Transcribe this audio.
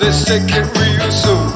Let's take it real soon.